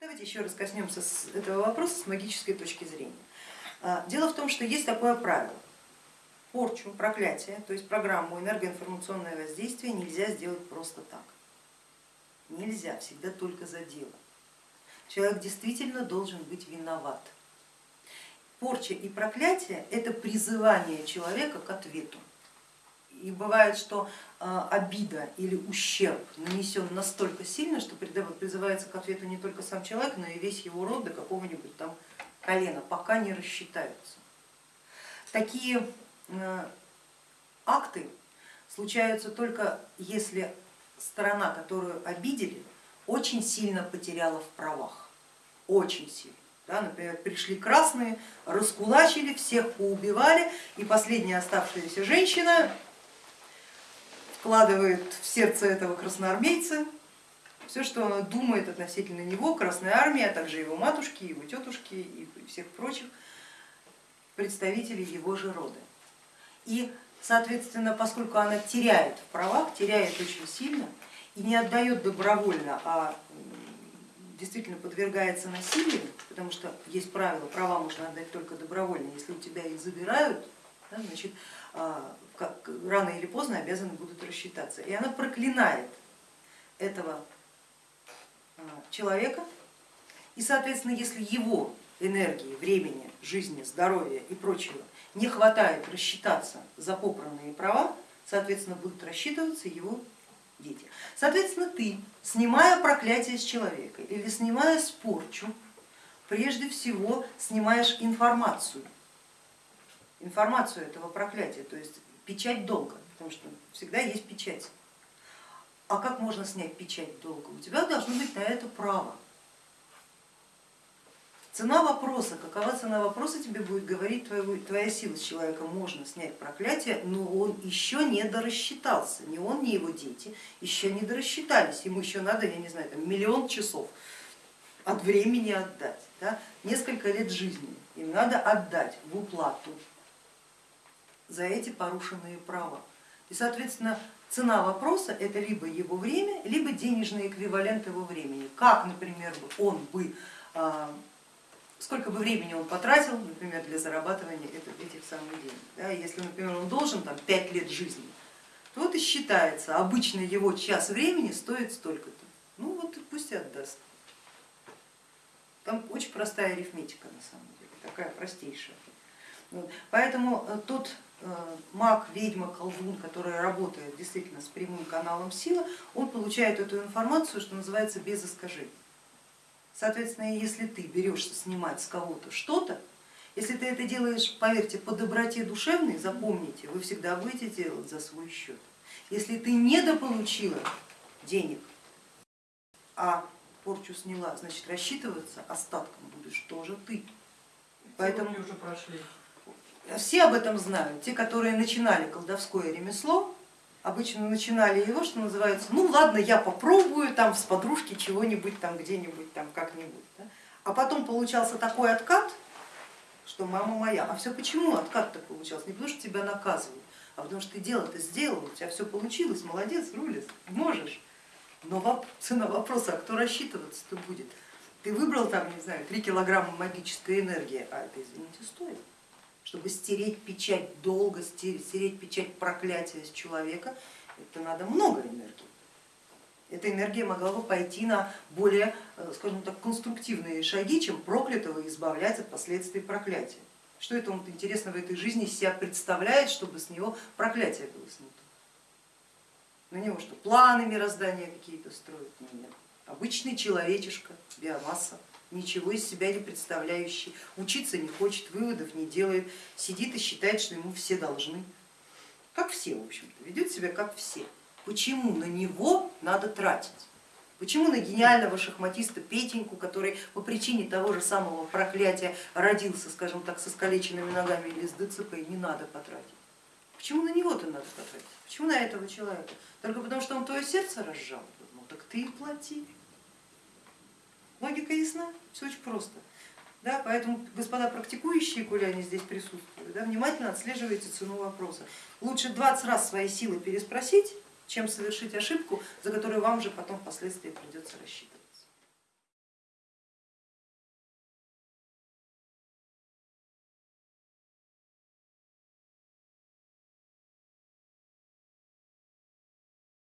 Давайте еще раз коснемся этого вопроса с магической точки зрения. А, дело в том, что есть такое правило. Порчу, проклятие, то есть программу энергоинформационное воздействие нельзя сделать просто так. Нельзя, всегда только за дело. Человек действительно должен быть виноват. Порча и проклятие это призывание человека к ответу. И бывает, что а, обида или ущерб нанесен настолько сильно, что призывается к ответу не только сам человек, но и весь его род до какого-нибудь там колена, пока не рассчитаются. Такие а, акты случаются только если сторона, которую обидели, очень сильно потеряла в правах, очень сильно. Да, например, пришли красные, раскулачили, всех поубивали, и последняя оставшаяся женщина вкладывает в сердце этого красноармейца все, что она думает относительно него, Красной Армии, а также его матушки, его тетушки и всех прочих представителей его же рода. И, соответственно, поскольку она теряет в правах, теряет очень сильно и не отдает добровольно, а действительно подвергается насилию, потому что есть правило, права можно отдать только добровольно, если у тебя их забирают, да, значит, а, как рано или поздно обязаны будут рассчитаться. И она проклинает этого а, человека, и, соответственно, если его энергии, времени, жизни, здоровья и прочего не хватает рассчитаться за попранные права, соответственно, будут рассчитываться его дети. Соответственно, ты, снимая проклятие с человека или снимая спорчу, прежде всего снимаешь информацию, информацию этого проклятия, то есть печать долга, потому что всегда есть печать. А как можно снять печать долга? У тебя должно быть на это право. Цена вопроса, какова цена вопроса, тебе будет говорить твоя, твоя сила с человека. Можно снять проклятие, но он еще не дорассчитался, ни он, ни его дети еще не дорассчитались. Ему еще надо, я не знаю, там, миллион часов от времени отдать, да? несколько лет жизни им надо отдать в уплату за эти порушенные права. И, соответственно, цена вопроса это либо его время, либо денежный эквивалент его времени. Как, например, он бы, а, сколько бы времени он потратил, например, для зарабатывания этих самых денег. Да, если, например, он должен там 5 лет жизни, то вот и считается, обычно его час времени стоит столько-то. Ну вот пусть и отдаст. Там очень простая арифметика на самом деле, такая простейшая. Поэтому э, тот маг, ведьма, колдун, который работает действительно с прямым каналом силы, он получает эту информацию, что называется, без искажений. Соответственно, если ты берешься снимать с кого-то что-то, если ты это делаешь, поверьте, по доброте душевной, запомните, вы всегда будете делать за свой счет. Если ты недополучила денег, а порчу сняла, значит рассчитываться остатком будешь тоже ты. Поэтому уже прошли. Все об этом знают, те, которые начинали колдовское ремесло, обычно начинали его, что называется, ну ладно, я попробую там с подружки чего-нибудь там где-нибудь там как-нибудь. Да? А потом получался такой откат, что мама моя, а все почему откат-то получался? Не потому что тебя наказывают, а потому что ты дело-то сделал, у тебя все получилось, молодец, рулис, можешь. Но цена вопроса, а кто рассчитываться-то будет? Ты выбрал там, не знаю, три килограмма магической энергии, а это, извините, стоит чтобы стереть печать долга, стереть печать проклятия с человека, это надо много энергии. Эта энергия могла бы пойти на более, э, скажем так, конструктивные шаги, чем проклятого избавлять от последствий проклятия. Что это он интересно в этой жизни себя представляет, чтобы с него проклятие было снято? На него что, планы мироздания какие-то строят? Нет. Обычный человечишка, биомасса ничего из себя не представляющий, учиться не хочет, выводов не делает, сидит и считает, что ему все должны. Как все, в общем-то, ведет себя как все. Почему на него надо тратить? Почему на гениального шахматиста Петеньку, который по причине того же самого проклятия родился, скажем так, со искалеченными ногами или с ДЦП, не надо потратить? Почему на него-то надо потратить? Почему на этого человека? Только потому, что он твое сердце разжал? Ну так ты и плати. Логика ясна, все очень просто. Да, поэтому, господа практикующие, коли они здесь присутствуют, да, внимательно отслеживайте цену вопроса. Лучше 20 раз свои силы переспросить, чем совершить ошибку, за которую вам же потом впоследствии придется рассчитывать.